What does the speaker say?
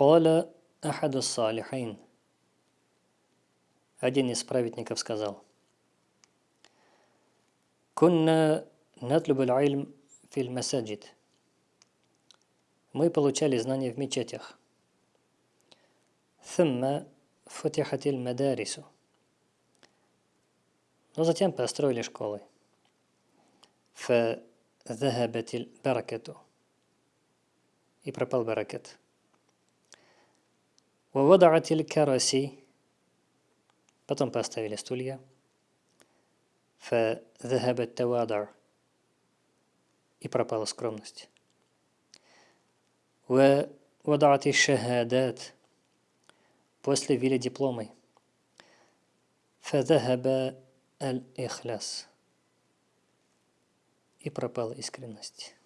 Коля Ахадуса Салихайн. Один из праведников сказал. Кунна натлюб аль-ильм филь масаджид. Мы получали знания в мечетях. Thumma футихатиль медарису, Но затем построили школы. Фа захабатиль баракету. И пропал баракет. Вавадатиль караси. Потом поставили стулья. Фазахабат тавадар. И пропала скромность. Вавадати шахадат. После ввели дипломы. Фазахаба аль-ихляс. И пропала искренность.